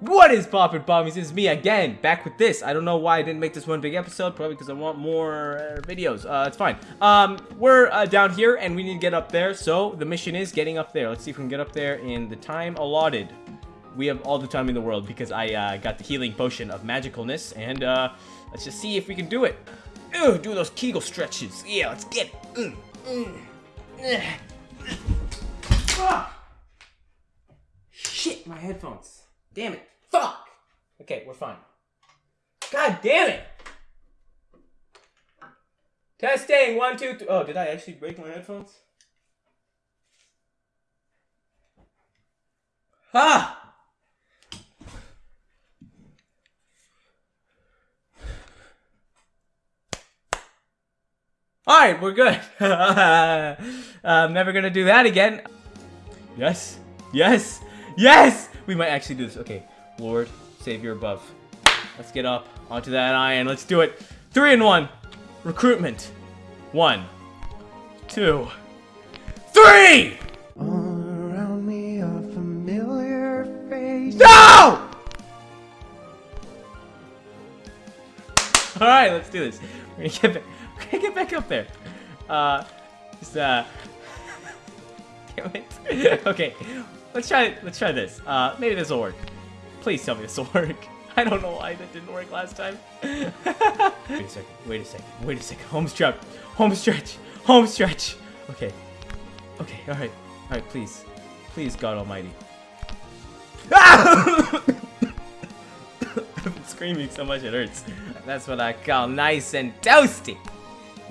What is poppin' pommies? It's me again, back with this. I don't know why I didn't make this one big episode, probably because I want more uh, videos. Uh, it's fine. Um, we're uh, down here and we need to get up there, so the mission is getting up there. Let's see if we can get up there in the time allotted. We have all the time in the world because I uh, got the healing potion of magicalness, and uh, let's just see if we can do it. Ugh, do those Kegel stretches. Yeah, let's get it. Mm, mm. Ah! Shit, my headphones. Damn it. Fuck! Okay, we're fine. God damn it! Testing, one, two, three. Oh, did I actually break my headphones? Ah! Alright, we're good. I'm never gonna do that again. Yes, yes, yes! We might actually do this. Okay, Lord, Savior above. Let's get up onto that iron. Let's do it. Three and one. Recruitment. One, two, three! All around me a familiar face. No! Alright, let's do this. We're gonna get back, we're gonna get back up there. Uh, just, uh, damn it. okay, let's try, let's try this. Uh, maybe this will work. Please tell me this will work. I don't know why that didn't work last time. wait a second, wait a second, wait a second. Home stretch, home stretch, home stretch. Okay, okay, alright, alright, please. Please, God Almighty. Ah! I've been screaming so much it hurts. That's what I call nice and toasty.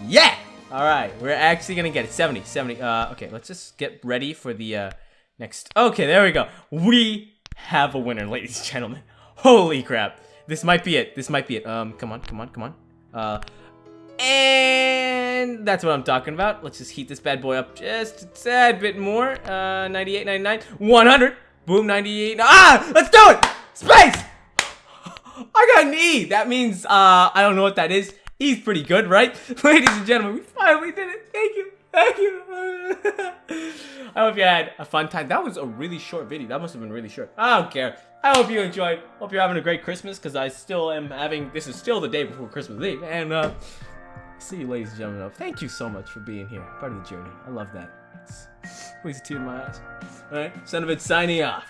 Yeah! Alright, we're actually gonna get it. 70, 70. Uh, okay, let's just get ready for the uh, next. Okay, there we go. We have a winner, ladies and gentlemen. Holy crap. This might be it. This might be it. Um, come on, come on, come on. Uh, and that's what I'm talking about. Let's just heat this bad boy up just a tad bit more. Uh, 98, 99, 100. Boom, 98. Ah! Let's do it! Space! I got an E. That means, uh, I don't know what that is. E's pretty good, right? Ladies and gentlemen, we finally did it. Thank you. Thank you. I hope you had a fun time. That was a really short video. That must have been really short. I don't care. I hope you enjoyed. Hope you're having a great Christmas because I still am having, this is still the day before Christmas Eve. And, uh, see you ladies and gentlemen. Thank you so much for being here. Part of the journey. I love that. Brings a tear in my eyes. Alright, Son of it signing off.